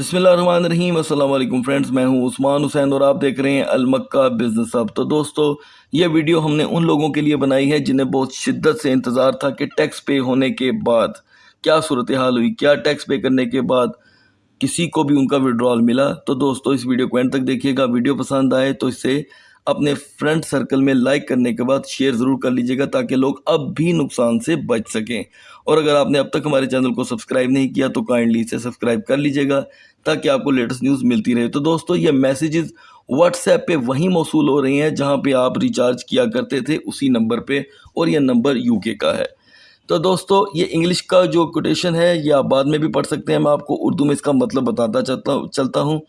بسم اللہ الرحمن الرحیم، السلام علیکم فرینڈز، میں ہوں عثمان حسین اور آپ دیکھ رہے ہیں المکہ بزنس اب تو دوستو، یہ ویڈیو ہم نے ان لوگوں کے لیے بنائی ہے جنہیں بہت شدت سے انتظار تھا کہ ٹیکس پے ہونے کے بعد، کیا صورتحال ہوئی، کیا ٹیکس پے کرنے کے بعد کسی کو بھی ان کا وڈرال ملا۔ تو دوستو، اس ویڈیو کو اینڈ تک دیکھیے گا۔ ویڈیو پسند آئے تو اس سے اپنے فرینڈ سرکل میں لائک کرنے کے بعد شیئر ضرور کر لیجیے گا تاکہ لوگ اب بھی نقصان سے بچ سکیں۔ اور اگر آپ نے اب تک ہمارے چینل کو سبسکرائب نہیں کیا تو کائنڈلی اسے سبسکرائب کر لیجیے گا تاکہ آپ کو لیٹسٹ نیوز ملتی رہے۔ تو دوستو، یہ میسیجز واٹس ایپ پہ وہیں موصول ہو رہی ہیں جہاں پہ آپ ریچارج کیا کرتے تھے اسی نمبر پہ، اور یہ نمبر یو کے کا ہے۔ تو دوستو، یہ انگلش کا جو کوٹیشن ہے، یہ آپ بعد میں بھی پڑھ سکتے ہیں۔ میں آپ کو اردو میں اس کا مطلب بتاتا چلتا ہوں۔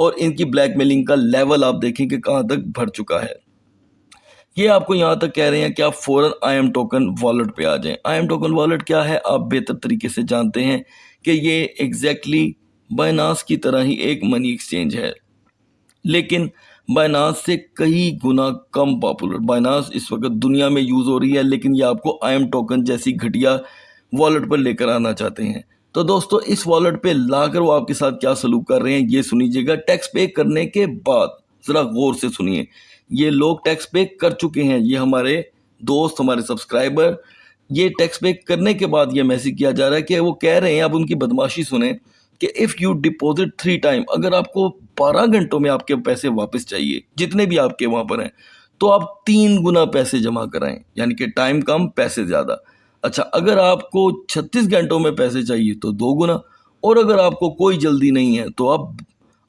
اور ان کی بلیک میلنگ کا لیول آپ دیکھیں کہ کہاں تک بھر چکا ہے۔ یہ آپ کو یہاں تک کہہ رہے ہیں کہ آپ فوراً آئی ایم ٹوکن والٹ پہ آ جائیں۔ آئی ایم ٹوکن والٹ کیا ہے؟ آپ بہتر طریقے سے جانتے ہیں کہ یہ ایگزیکٹلی بائناس کی طرح ہی ایک منی ایکسچینج ہے۔ لیکن بائناس سے کئی گنا کم پاپولر بائناس اس وقت دنیا میں یوز ہو رہی ہے، لیکن یہ آپ کو آئی ایم ٹوکن جیسی گھٹیا والٹ پر لے کر آنا چاہتے ہیں۔ تو دوستو، اس والٹ پہ لا کر وہ آپ کے ساتھ کیا سلوک کر رہے ہیں، یہ سنیجیے گا، ٹیکس پے کرنے کے بعد۔ ذرا غور سے سنیے۔ یہ لوگ ٹیکس پے کر چکے ہیں، یہ ہمارے دوست، ہمارے سبسکرائبر۔ یہ ٹیکس پے کرنے کے بعد یہ میسیج کیا جا رہا ہے کہ وہ کہہ رہے ہیں اب ان کی بدماشی سنیں کہ if you deposit three time اگر آپ کو بارہ گھنٹوں میں آپ کے پیسے واپس چاہیے، جتنے بھی آپ کے وہاں پر ہیں، تو آپ تین گنا پیسے جمع کرائیں یعنی کہ ٹائم کم، پیسے زیادہ۔ اچھا اگر آپ کو چھتیس گھنٹوں میں پیسے چاہیے تو دو گنا، اور اگر آپ کو کوئی جلدی نہیں ہے تو آپ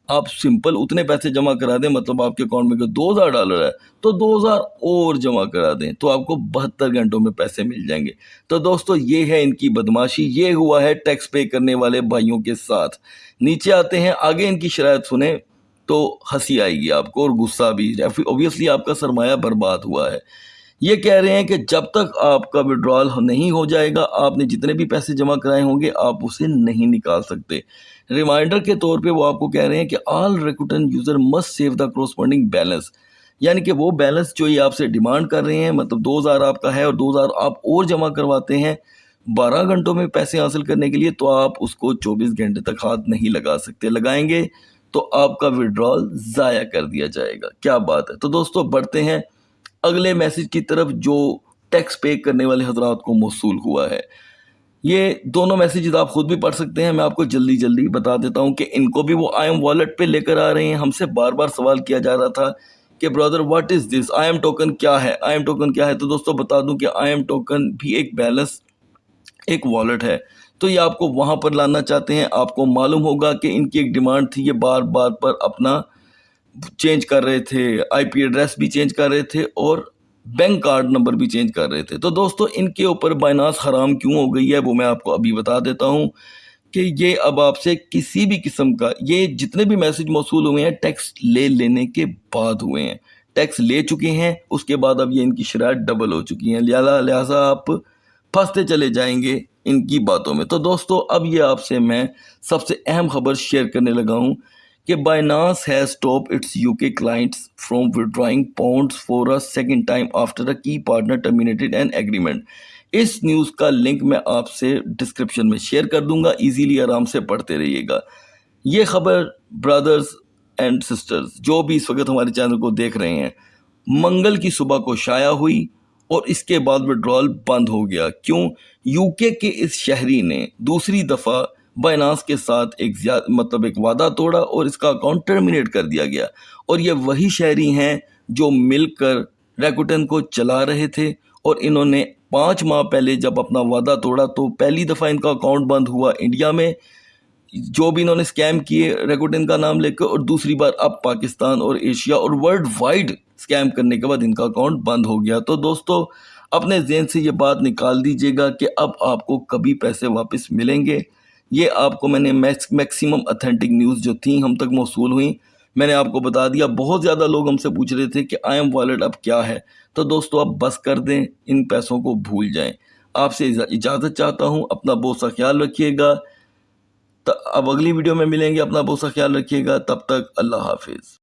آپ سمپل اتنے پیسے جمع کرا دیں مطلب آپ کے اکاؤنٹ میں دو ہزار ڈالر ہے، تو دو ہزار اور جمع کرا دیں، تو آپ کو بہتر گھنٹوں میں پیسے مل جائیں گے۔ تو دوستو، یہ ہے ان کی بدماشی، یہ ہوا ہے ٹیکس پے کرنے والے بھائیوں کے ساتھ۔ نیچے آتے ہیں، آگے ان کی شرائط سنیں تو ہنسی آئے گی آپ کو اور غصہ بھی۔ اوبیسلی آپ کا سرمایہ برباد ہوا ہے۔ یہ کہہ رہے ہیں کہ جب تک آپ کا وڈرال نہیں ہو جائے گا، آپ نے جتنے بھی پیسے جمع کرائے ہوں گے، آپ اسے نہیں نکال سکتے۔ ریمائنڈر کے طور پہ وہ آپ کو کہہ رہے ہیں کہ all ریکوٹن user must save the corresponding balance یعنی کہ وہ بیلنس جو یہ آپ سے ڈیمانڈ کر رہے ہیں مطلب دو ہزار آپ کا ہے اور دو ہزار آپ اور جمع کرواتے ہیں بارہ گھنٹوں میں پیسے حاصل کرنے کے لیے، تو آپ اس کو چوبیس گھنٹے تک ہاتھ نہیں لگا سکتے۔ لگائیں گے تو آپ کا وڈرال ضائع کر دیا جائے گا۔ کیا بات ہے؟ تو دوستو، بڑھتے ہیں۔ اگلے میسیج کی طرف جو ٹیکس پے کرنے والے حضرات کو موصول ہوا ہے۔ یہ دونوں میسیجز آپ خود بھی پڑھ سکتے ہیں، میں آپ کو جلدی جلدی بتا دیتا ہوں کہ ان کو بھی وہ آئی ایم والٹ پہ لے کر آ رہے ہیں۔ ہم سے بار بار سوال کیا جا رہا تھا کہ brother what is this I M token کیا ہے؟ آئی ایم ٹوکن کیا ہے؟ تو دوستو بتا دوں کہ آئی ایم ٹوکن بھی ایک بیلنس ایک والٹ ہے۔ تو یہ آپ کو وہاں پر لانا چاہتے ہیں۔ آپ کو معلوم ہوگا کہ ان کی ایک ڈیمانڈ تھی، یہ بار بار پر اپنا چینج کر رہے تھے، آئی پی ایڈریس بھی چینج کر رہے تھے اور بینک کارڈ نمبر بھی چینج کر رہے تھے۔ تو دوستو، ان کے اوپر بائناس حرام کیوں ہو گئی ہے؟ وہ میں آپ کو ابھی بتا دیتا ہوں کہ یہ اب آپ سے کسی بھی قسم کا، یہ جتنے بھی میسج موصول ہوئے ہیں، ٹیکس لے لینے کے بعد ہوئے ہیں۔ ٹیکس لے چکے ہیں، اس کے بعد اب یہ ان کی شرائط ڈبل ہو چکی ہیں۔ لہذا، لہٰذا آپ پھنستے چلے جائیں گے ان کی باتوں میں۔ تو دوستو، اب یہ آپ سے میں سب سے اہم خبر شیئر کرنے لگا ہوں۔ کہ Binance has stopped its U K clients from withdrawing pounds for a second time after a key partner terminated an agreement us news کا لنک میں آپ سے ڈسکرپشن میں شیئر کر دوں گا ایزیلی آرام سے پڑھتے رہیے گا۔ یہ خبر برادرز اینڈ سسٹرز جو بھی اس وقت ہمارے چینل کو دیکھ رہے ہیں، منگل کی صبح کو شائع ہوئی اور اس کے بعد وڈرال بند ہو گیا۔ کیوں؟ یو کے کے اس شہری نے دوسری دفعہ بائنانس کے ساتھ ایک زیادہ مطلب ایک وعدہ توڑا اور اس کا اکاؤنٹ ٹرمینیٹ کر دیا گیا۔ اور یہ وہی شہری ہیں جو مل کر ریکوٹن کو چلا رہے تھے اور انہوں نے پانچ ماہ پہلے جب اپنا وعدہ توڑا تو پہلی دفعہ ان کا اکاؤنٹ بند ہوا انڈیا میں۔ جو بھی انہوں نے سکیم کیے ریکوٹن کا نام لے کر اور دوسری بار اب پاکستان اور ایشیا اور ورلڈ وائڈ سکیم کرنے کے بعد ان کا اکاؤنٹ بند ہو گیا۔ تو دوستو، اپنے ذہن سے یہ بات نکال دیجیے گا کہ اب آپ کو کبھی پیسے واپس ملیں گے۔ یہ آپ کو میں نے میکسیمم اتھینٹک نیوز جو تھیں ہم تک موصول ہوئیں۔ میں نے آپ کو بتا دیا، بہت زیادہ لوگ ہم سے پوچھ رہے تھے کہ آئی ایم والیٹ اب کیا ہے۔ تو دوستو آپ بس کر دیں، ان پیسوں کو بھول جائیں۔ آپ سے اجازت چاہتا ہوں، اپنا بہت سا خیال رکھیے گا۔ اب اگلی ویڈیو میں ملیں گے، اپنا بہت سا خیال رکھیے گا۔ تب تک اللہ حافظ۔